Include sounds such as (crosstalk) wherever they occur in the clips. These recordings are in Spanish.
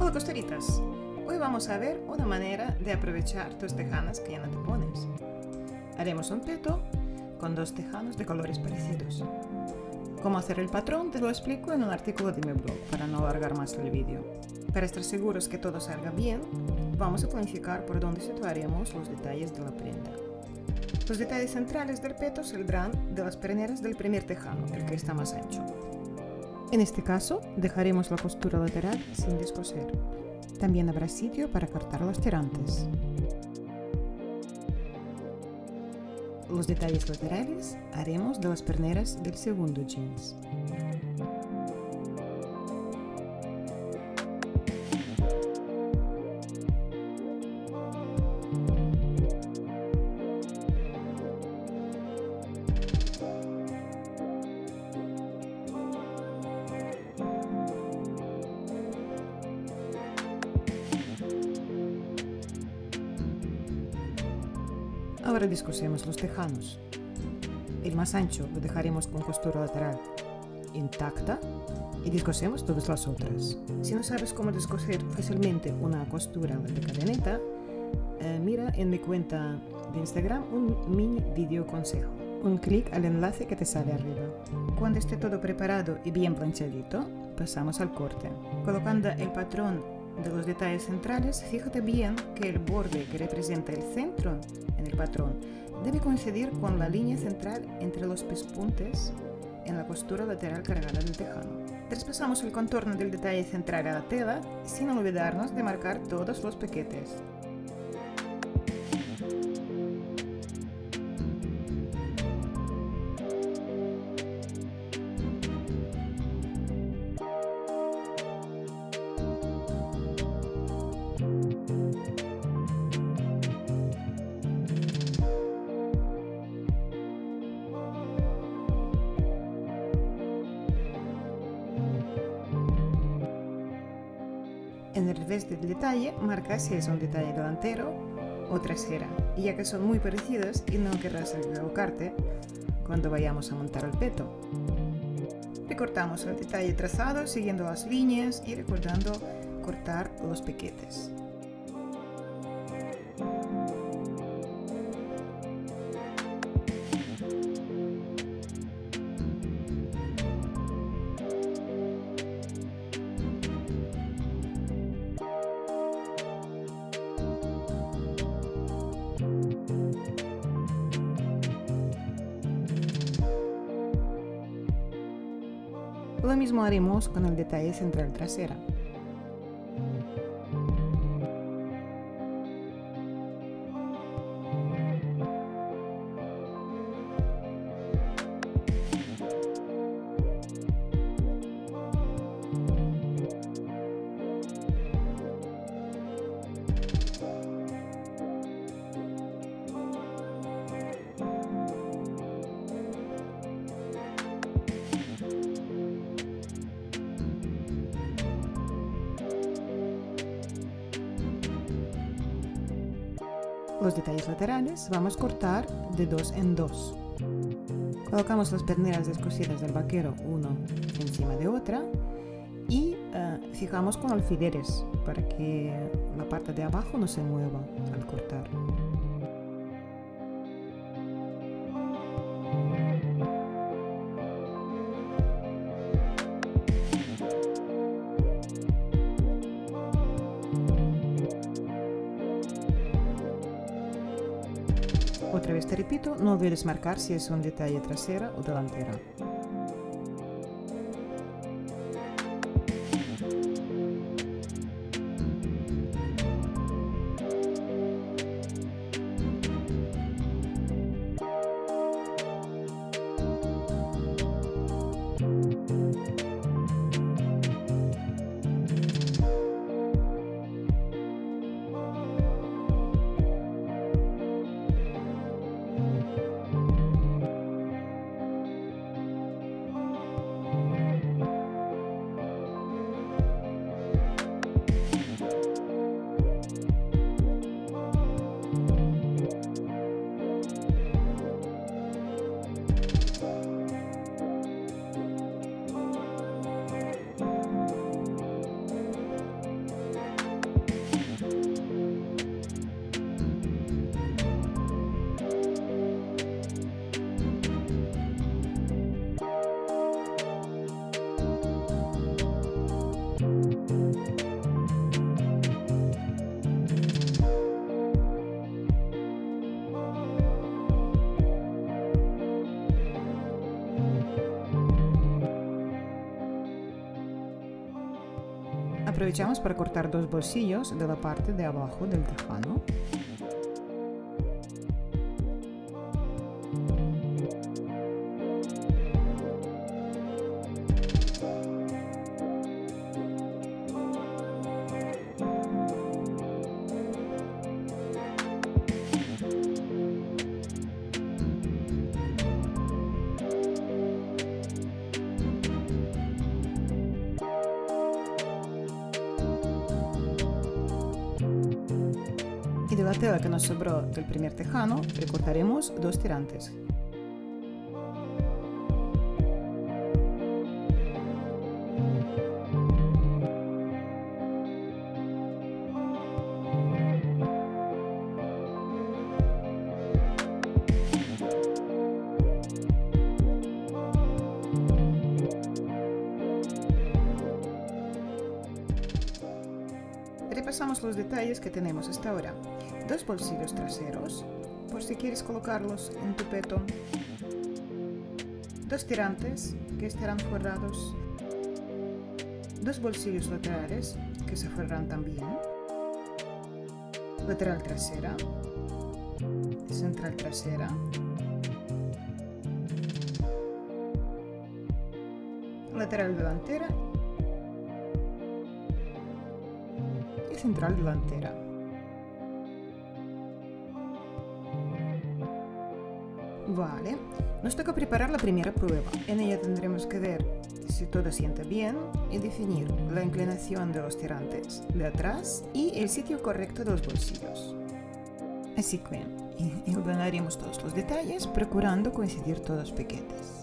Hola costeritas, hoy vamos a ver una manera de aprovechar tus tejanas que ya no te pones. Haremos un peto con dos tejanos de colores parecidos. Cómo hacer el patrón te lo explico en un artículo de mi blog para no alargar más el vídeo. Para estar seguros que todo salga bien, vamos a planificar por dónde situaremos los detalles de la prenda. Los detalles centrales del peto saldrán de las perneras del primer tejano, el que está más ancho. En este caso, dejaremos la costura lateral sin descoser. También habrá sitio para cortar los tirantes. Los detalles laterales haremos de las perneras del segundo jeans. Descosemos los tejanos. El más ancho lo dejaremos con costura lateral intacta y descosemos todas las otras. Si no sabes cómo descoser fácilmente una costura de cadeneta, eh, mira en mi cuenta de Instagram un mini video consejo. Un clic al enlace que te sale arriba. Cuando esté todo preparado y bien planchadito, pasamos al corte. Colocando el patrón de los detalles centrales, fíjate bien que el borde que representa el centro en el patrón debe coincidir con la línea central entre los pespuntes en la costura lateral cargada del tejano. Traspasamos el contorno del detalle central a la tela sin olvidarnos de marcar todos los piquetes. Si es un detalle delantero o trasera, y ya que son muy parecidos y no querrás equivocarte cuando vayamos a montar el peto. Recortamos el detalle trazado siguiendo las líneas y recordando cortar los piquetes. Lo mismo haremos con el detalle central trasera. Laterales vamos a cortar de dos en dos. Colocamos las perneras descosidas del vaquero uno encima de otra y uh, fijamos con alfileres para que la parte de abajo no se mueva al cortar. Repito, no olvides marcar si es un detalle trasera o delantera. Para cortar dos bolsillos de la parte de abajo del tejano. Primer tejano recortaremos dos tirantes. Repasamos los detalles que tenemos hasta ahora. Bolsillos traseros, por si quieres colocarlos en tu peto. Dos tirantes que estarán forrados. Dos bolsillos laterales que se forrarán también. Lateral trasera. Central trasera. Lateral delantera central delantera. Vale, nos toca preparar la primera prueba. En ella tendremos que ver si todo siente bien y definir la inclinación de los tirantes de atrás y el sitio correcto de los bolsillos. Así que ordenaremos todos los detalles procurando coincidir todos los piquetes.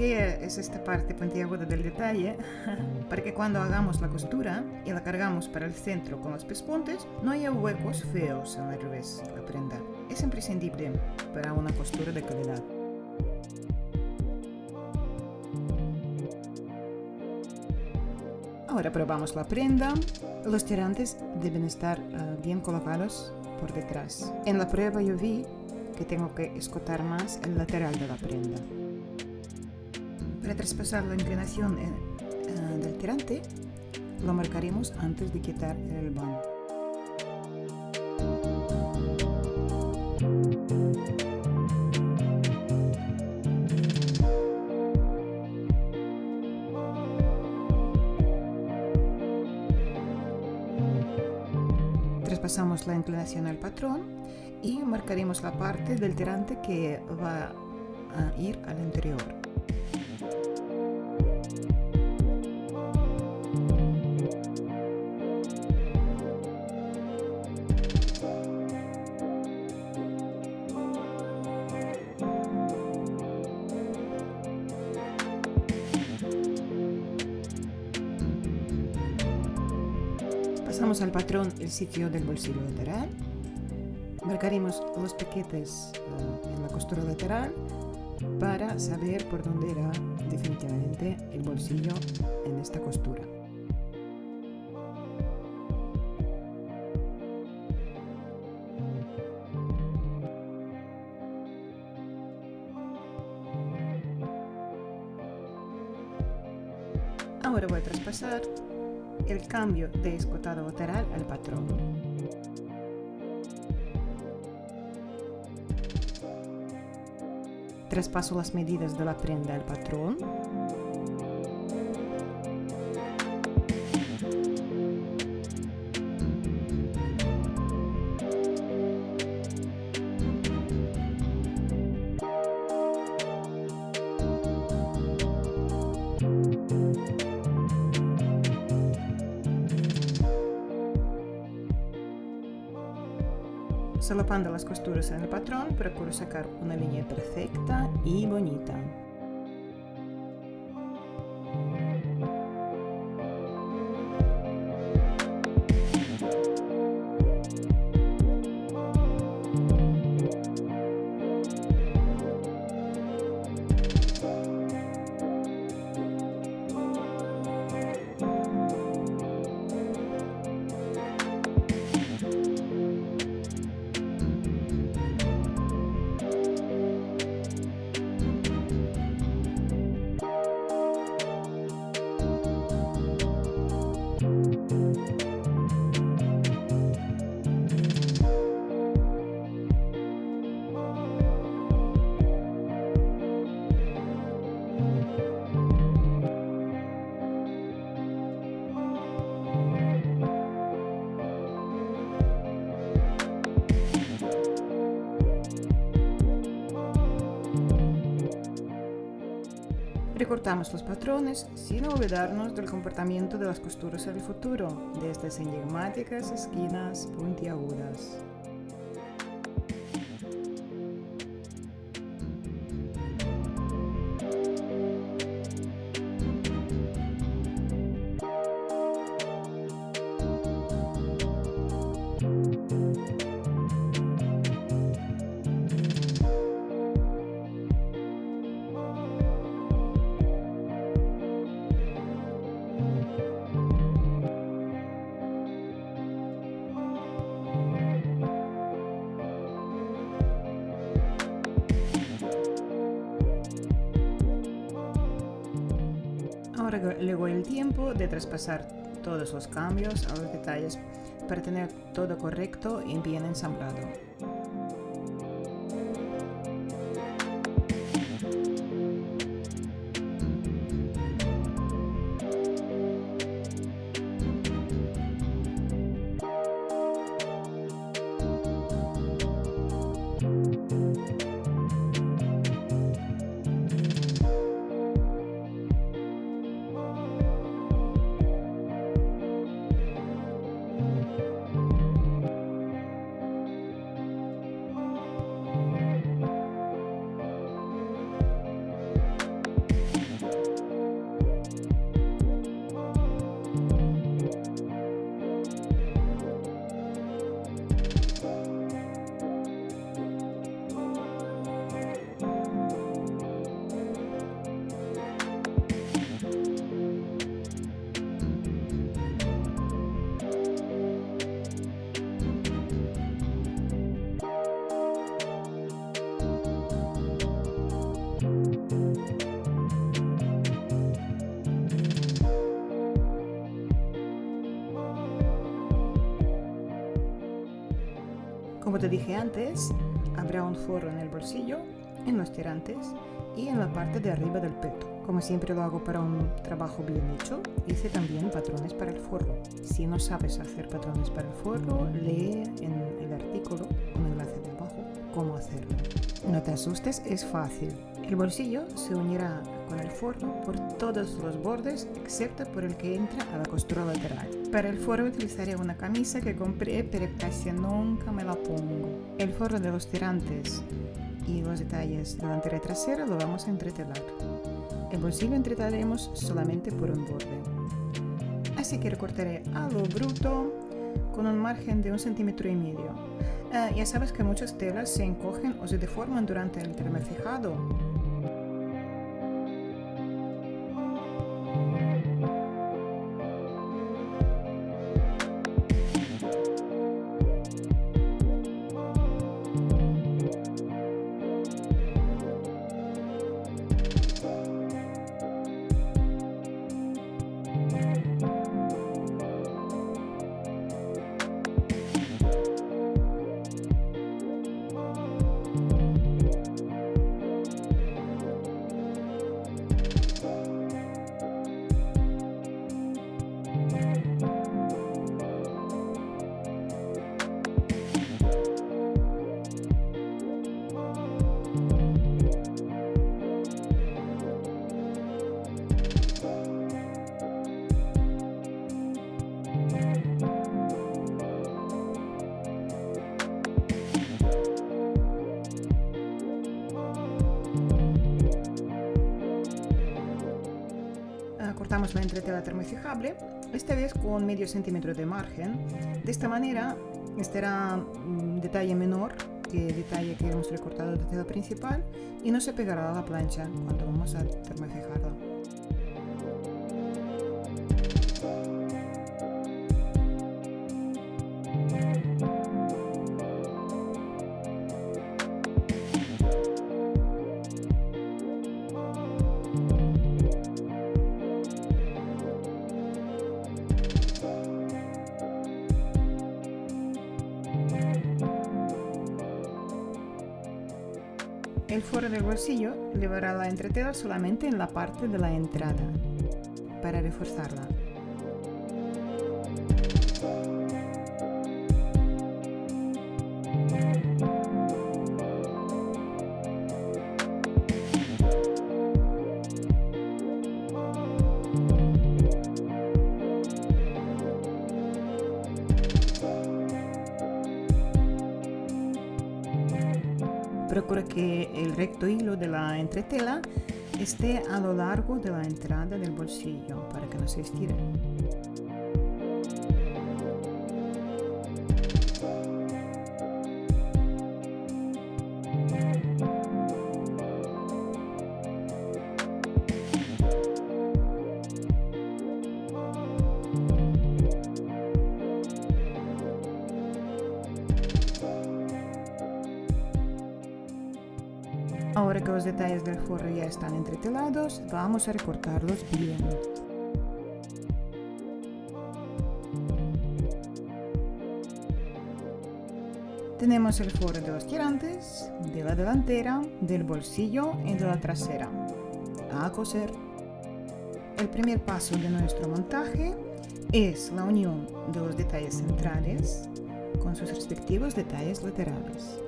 Qué es esta parte puntiaguda del detalle, (laughs) para que cuando hagamos la costura y la cargamos para el centro con los pespuntes, no haya huecos feos el revés de la prenda. Es imprescindible para una costura de calidad. Ahora probamos la prenda. Los tirantes deben estar uh, bien colocados por detrás. En la prueba yo vi que tengo que escotar más el lateral de la prenda. Para traspasar la inclinación eh, eh, del tirante, lo marcaremos antes de quitar el elbán. Traspasamos la inclinación al patrón y marcaremos la parte del tirante que va a ir al interior. Sitio del bolsillo lateral. Marcaremos los piquetes uh, en la costura lateral para saber por dónde irá definitivamente el bolsillo en esta costura. Cambio de escotado lateral al patrón. Traspaso las medidas de la prenda al patrón. Las costuras en el patrón, procuro sacar una línea perfecta y bonita. Recortamos los patrones sin olvidarnos del comportamiento de las costuras en el futuro, de estas enigmáticas esquinas puntiagudas. Todos los cambios a los detalles para tener todo correcto y bien ensamblado. Te dije antes, habrá un forro en el bolsillo, en los tirantes y en la parte de arriba del peto. Como siempre lo hago para un trabajo bien hecho, hice también patrones para el forro. Si no sabes hacer patrones para el forro, lee en el artículo, con enlace de abajo, cómo hacerlo. No te asustes, es fácil. El bolsillo se unirá con el forro por todos los bordes excepto por el que entra a la costura lateral. Para el forro utilizaré una camisa que compré pero casi nunca me la pongo. El forro de los tirantes y los detalles delantera y trasera lo vamos a entretelar. El bolsillo entretaremos solamente por un borde. Así que recortaré a lo bruto con un margen de un centímetro y medio. Ah, ya sabes que muchas telas se encogen o se deforman durante el termofijado cortamos la entretela termofijable, esta vez con medio centímetro de margen. De esta manera estará un detalle menor que el detalle que hemos recortado de tela principal y no se pegará a la plancha cuando vamos a termofijarla. Entretela solamente en la parte de la entrada, para reforzarla. Entretela esté a lo largo de la entrada del bolsillo para que no se estire. Los detalles del forro ya están entretelados, vamos a recortarlos bien. Tenemos el forro de los tirantes, de la delantera, del bolsillo y de la trasera. A coser. El primer paso de nuestro montaje es la unión de los detalles centrales con sus respectivos detalles laterales.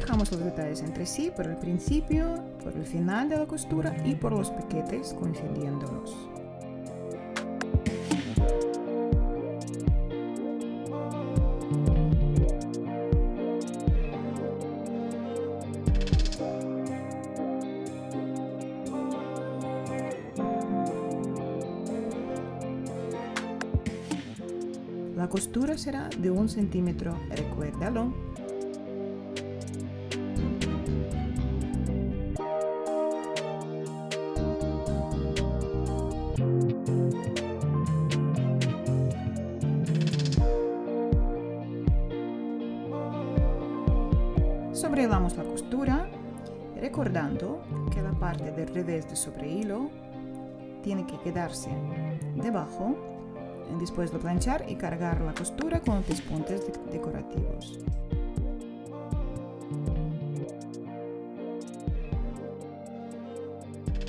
Fijamos los detalles entre sí por el principio, por el final de la costura y por los piquetes coincidiéndolos. La costura será de un centímetro. Sobrelamos la costura, recordando que la parte del revés de sobre hilo tiene que quedarse debajo después de planchar y cargar la costura con pespuntes decorativos.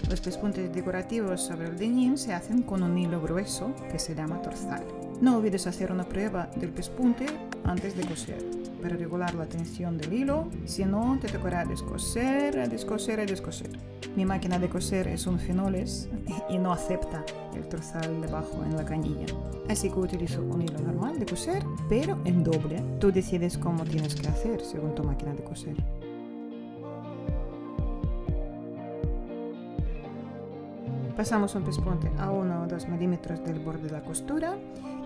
Los pespuntes decorativos sobre el denim se hacen con un hilo grueso que se llama torzal. No olvides hacer una prueba del pespunte antes de coser para regular la tensión del hilo, si no te tocará descoser, descoser descoser. Mi máquina de coser es un fenoles y no acepta el torzal debajo en la canilla. Así que utilizo un hilo normal de coser, pero en doble. Tú decides cómo tienes que hacer según tu máquina de coser. Pasamos un pespunte a 1 o 2 milímetros del borde de la costura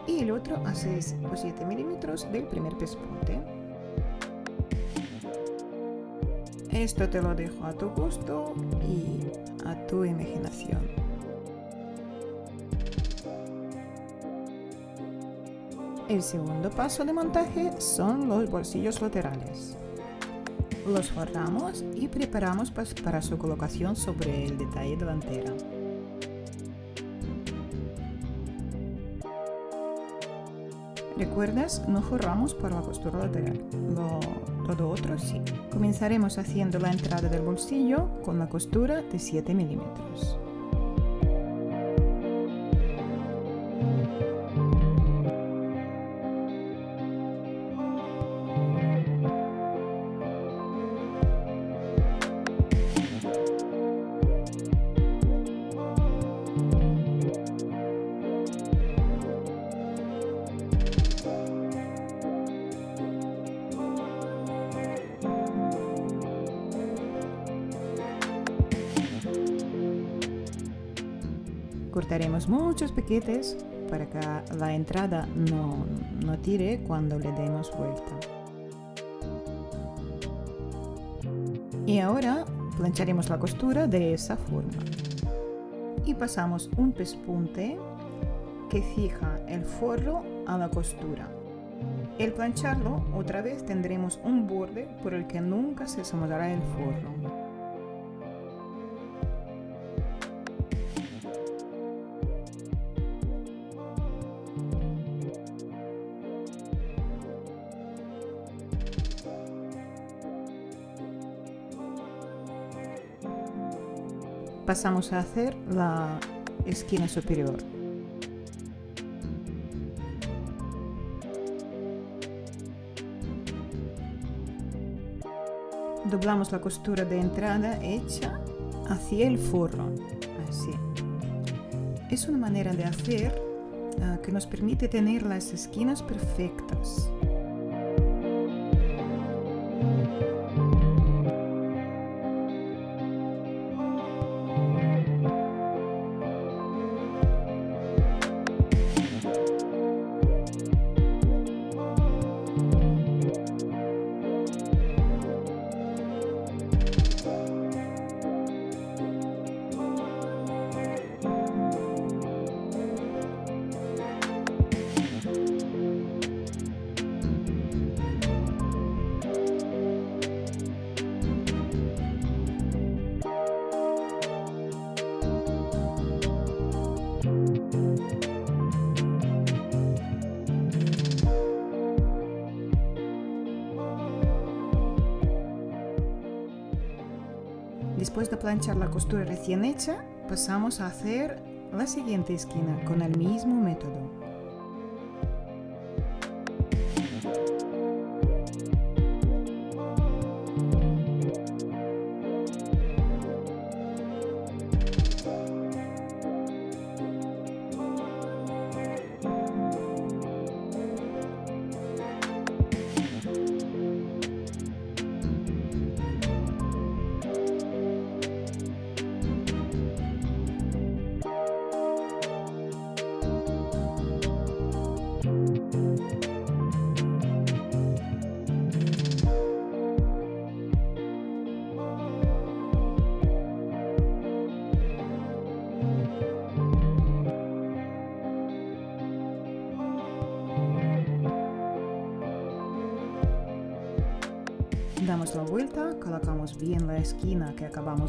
y el otro a 6 o 7 milímetros del primer pespunte. Esto te lo dejo a tu gusto y a tu imaginación. El segundo paso de montaje son los bolsillos laterales. Los forramos y preparamos para su colocación sobre el detalle delantero. ¿Recuerdas? No forramos para la costura lateral, todo otro sí. Comenzaremos haciendo la entrada del bolsillo con la costura de 7 milímetros. Muchos piquetes para que la entrada no, no tire cuando le demos vuelta. Y ahora plancharemos la costura de esa forma. Y pasamos un pespunte que fija el forro a la costura. El plancharlo, otra vez tendremos un borde por el que nunca se asomará el forro. Pasamos a hacer la esquina superior. Doblamos la costura de entrada hecha hacia el forro, así. Es una manera de hacer uh, que nos permite tener las esquinas perfectas. Después de planchar la costura recién hecha, pasamos a hacer la siguiente esquina con el mismo método.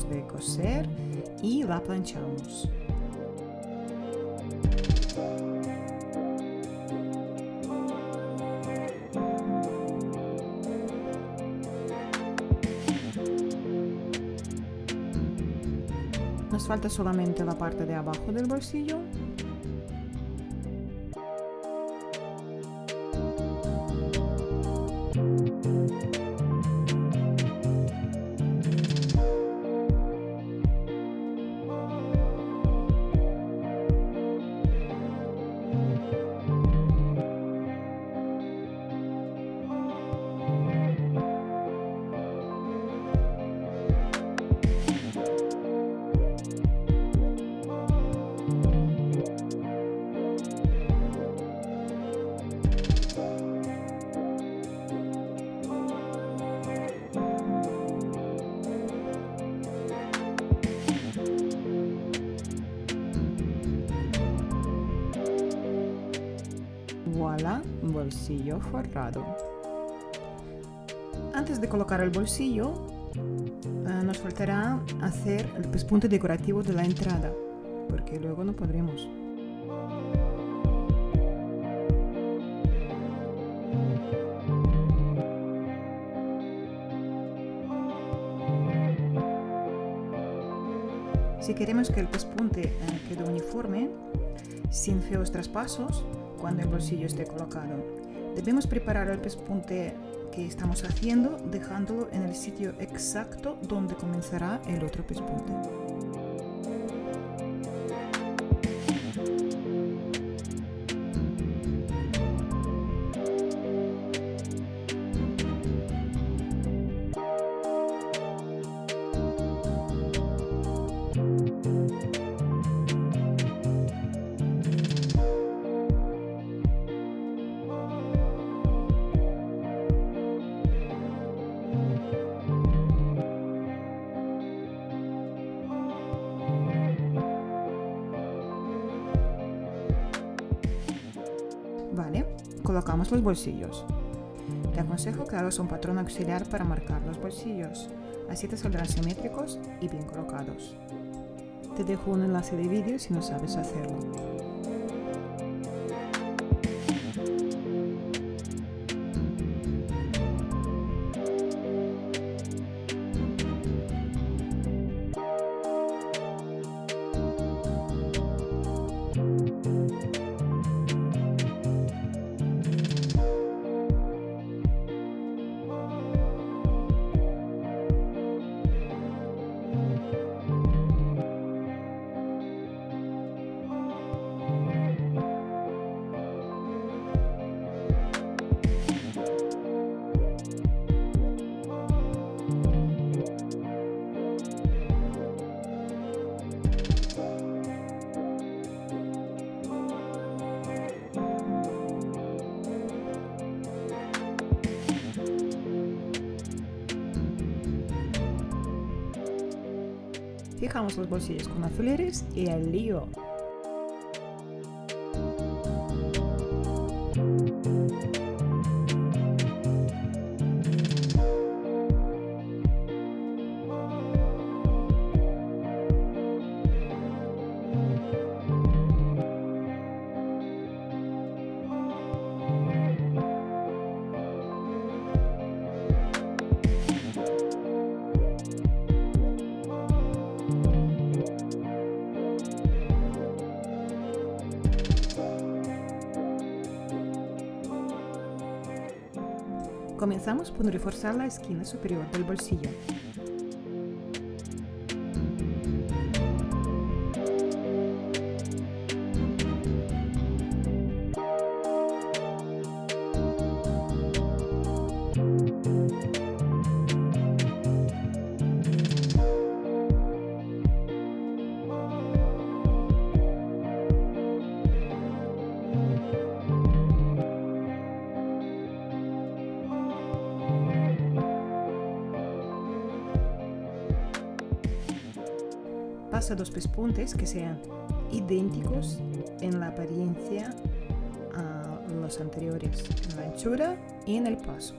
De coser y la planchamos. Nos falta solamente la parte de abajo del bolsillo bolsillo, eh, nos faltará hacer el pespunte decorativo de la entrada, porque luego no podremos. Si queremos que el pespunte eh, quede uniforme, sin feos traspasos, cuando el bolsillo esté colocado. Debemos preparar el pespunte que estamos haciendo dejándolo en el sitio exacto donde comenzará el otro pespunte. Bolsillos. Te aconsejo que hagas un patrón auxiliar para marcar los bolsillos, así te saldrán simétricos y bien colocados. Te dejo un enlace de vídeo si no sabes hacerlo. Fijamos los bolsillos con alfileres y el lío. Comenzamos por reforzar la esquina superior del bolsillo. Pasa dos pespuntes que sean idénticos en la apariencia a los anteriores, en la anchura y en el paso.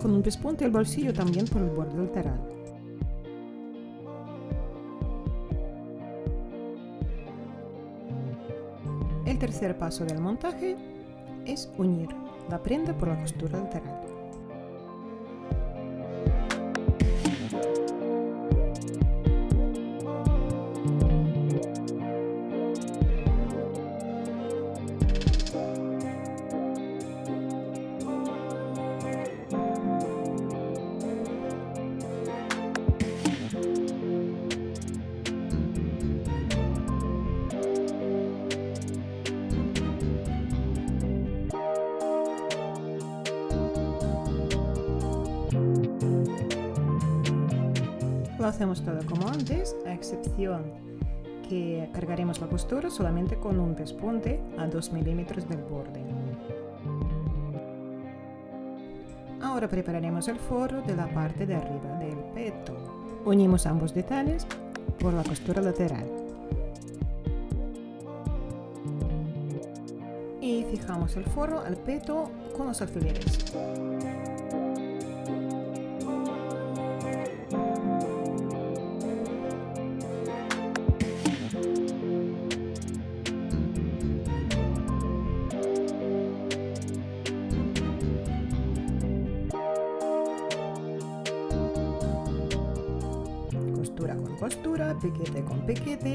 Con un pespunte el bolsillo también por el borde lateral. El tercer paso del montaje es unir la prenda por la costura lateral. A excepción que cargaremos la costura solamente con un pespunte a 2 milímetros del borde. Ahora prepararemos el forro de la parte de arriba del peto. Unimos ambos detalles por la costura lateral. Y fijamos el forro al peto con los alfileres.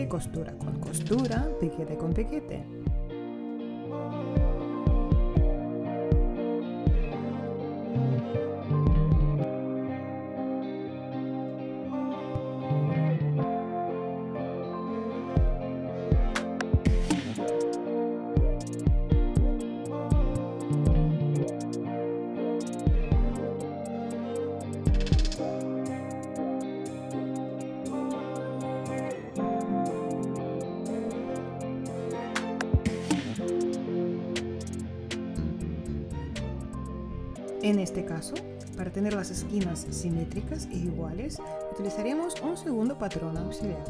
Costura con costura, piquete con piquete. Simétricas e iguales, utilizaremos un segundo patrón auxiliar.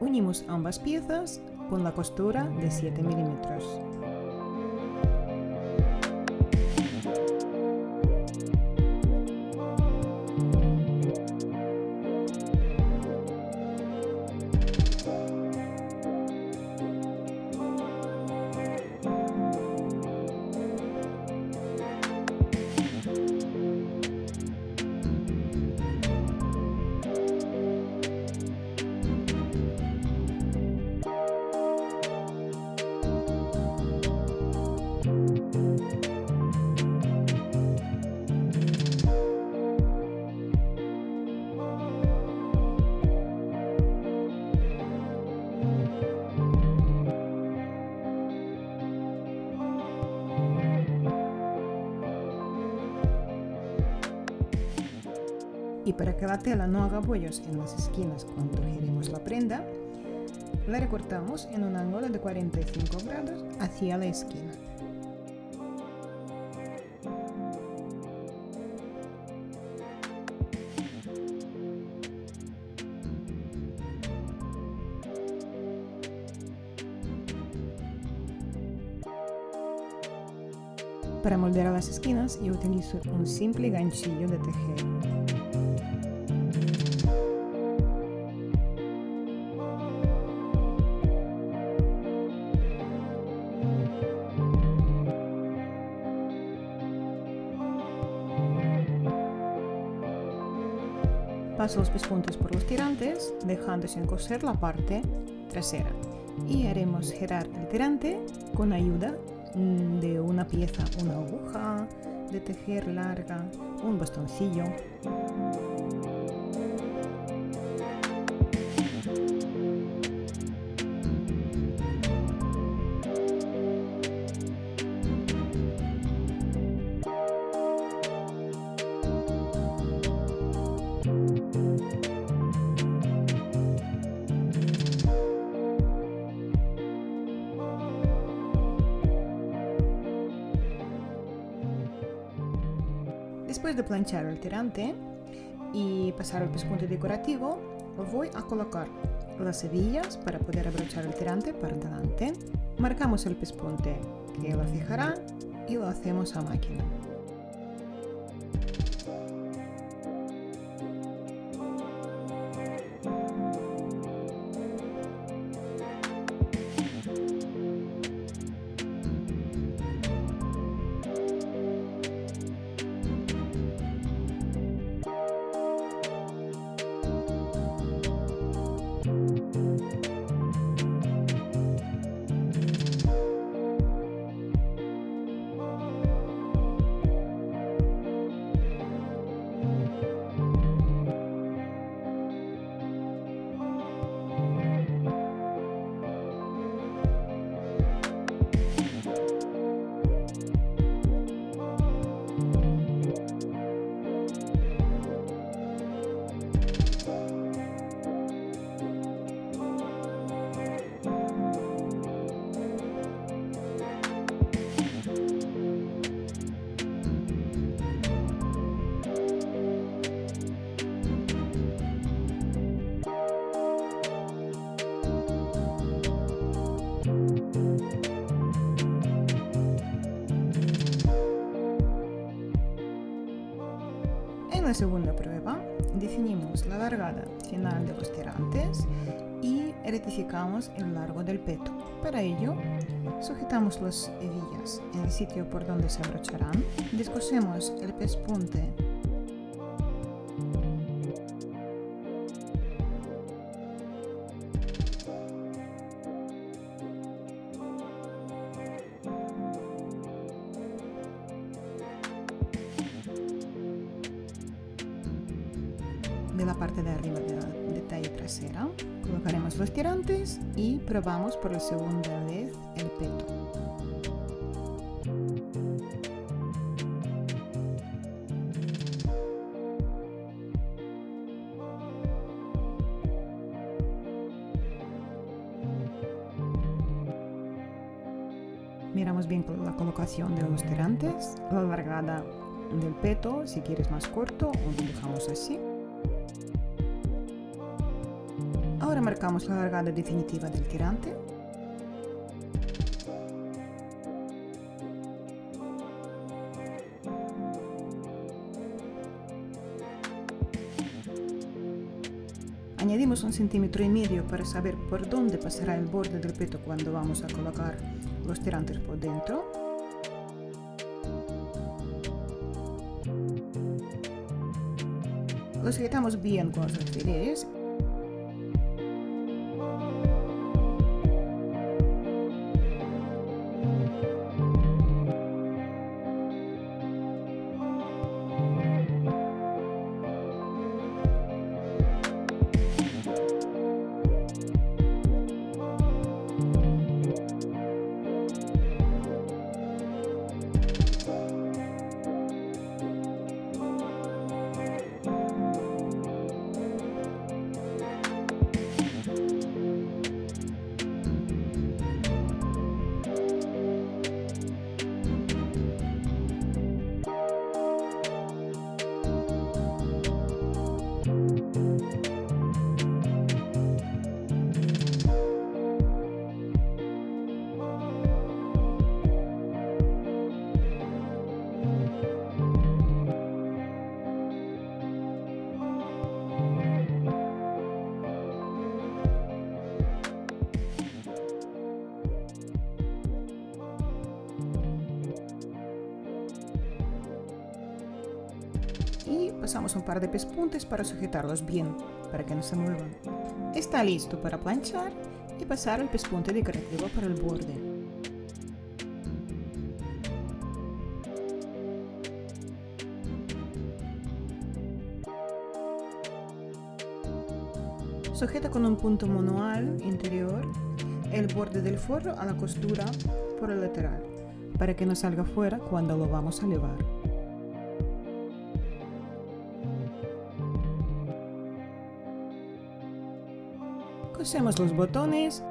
Unimos ambas piezas con la costura de 7 milímetros. Bollos en las esquinas cuando giremos la prenda, la recortamos en un ángulo de 45 grados hacia la esquina. Para moldear las esquinas yo utilizo un simple ganchillo de tejer. Paso los pespuntes por los tirantes, dejando sin coser la parte trasera. Y haremos girar el tirante con ayuda Mm, de una pieza una aguja de tejer larga, un bastoncillo. Y pasar el pespunte decorativo, voy a colocar las hebillas para poder abrochar el tirante para adelante. Marcamos el pespunte que lo fijará y lo hacemos a máquina. Y rectificamos el largo del peto. Para ello, sujetamos las hebillas en el sitio por donde se abrocharán, descosemos el pespunte probamos por la segunda vez el peto. Miramos bien la colocación de los tirantes, la largada del peto, si quieres más corto lo dejamos así. Marcamos la largada definitiva del tirante. Añadimos un centímetro y medio para saber por dónde pasará el borde del peto cuando vamos a colocar los tirantes por dentro. Los sujetamos bien con los alfileres un par de pespuntes para sujetarlos bien, para que no se muevan. Está listo para planchar y pasar el pespunte decorativo para el borde. Sujeta con un punto manual interior el borde del forro a la costura por el lateral, para que no salga fuera cuando lo vamos a llevar. Cosemos los botones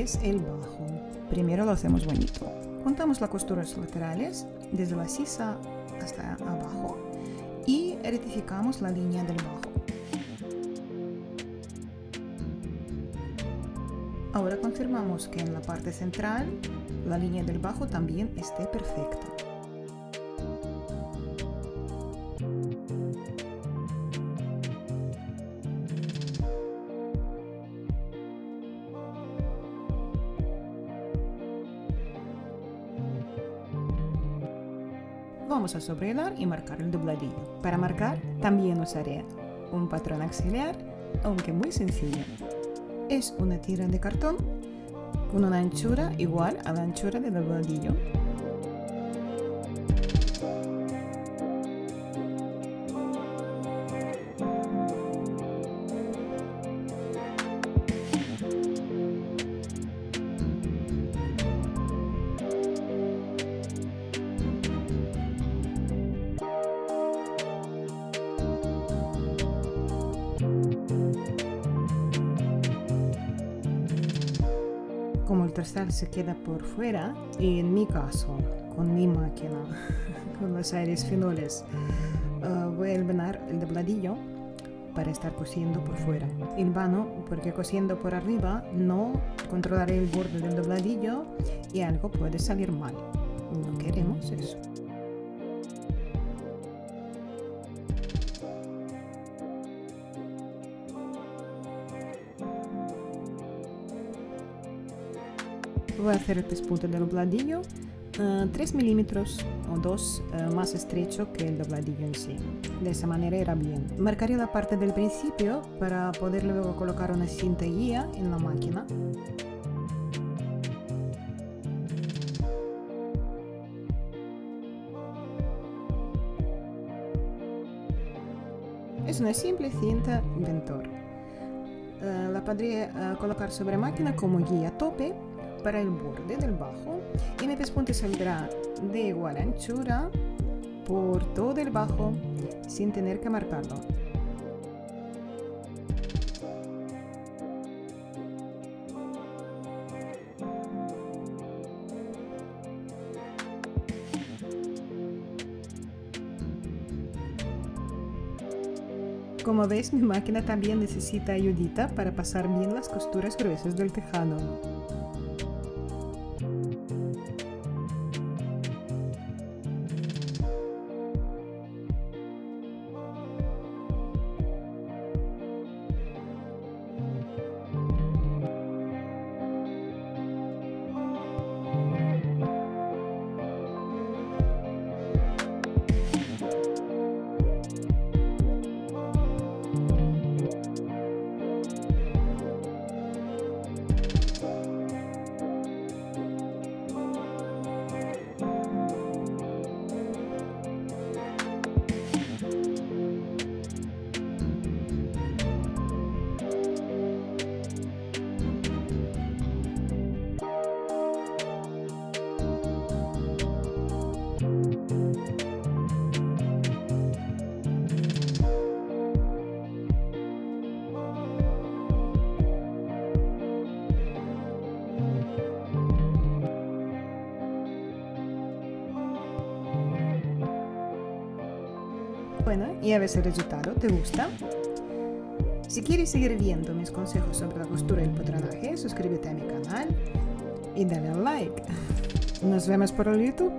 es el bajo. Primero lo hacemos bonito. Contamos las costuras laterales desde la sisa hasta abajo y rectificamos la línea del bajo. Ahora confirmamos que en la parte central la línea del bajo también esté perfecta. Vamos a sobrelar y marcar el dobladillo. Para marcar también usaré un patrón auxiliar, aunque muy sencillo. Es una tira de cartón con una anchura igual a la anchura del dobladillo. Se queda por fuera, y en mi caso, con mi máquina, (laughs) con los aires finoles, uh, voy a elvanar el dobladillo para estar cosiendo por fuera. El vano, porque cosiendo por arriba no controlaré el borde del dobladillo y algo puede salir mal. No queremos eso. Voy a hacer el pespunte del dobladillo 3 milímetros o 2 eh, más estrecho que el dobladillo en sí. De esa manera irá bien. Marcaré la parte del principio para poder luego colocar una cinta guía en la máquina. Es una simple cinta Ventor. Uh, la podré uh, colocar sobre máquina como guía tope para el borde del bajo y mi pespunte saldrá de igual anchura por todo el bajo sin tener que marcarlo. Como ves, mi máquina también necesita ayudita para pasar bien las costuras gruesas del tejado. Y a si el resultado te gusta. Si quieres seguir viendo mis consejos sobre la costura y el patronaje, suscríbete a mi canal y dale al like. Nos vemos por el YouTube.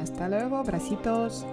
Hasta luego, bracitos.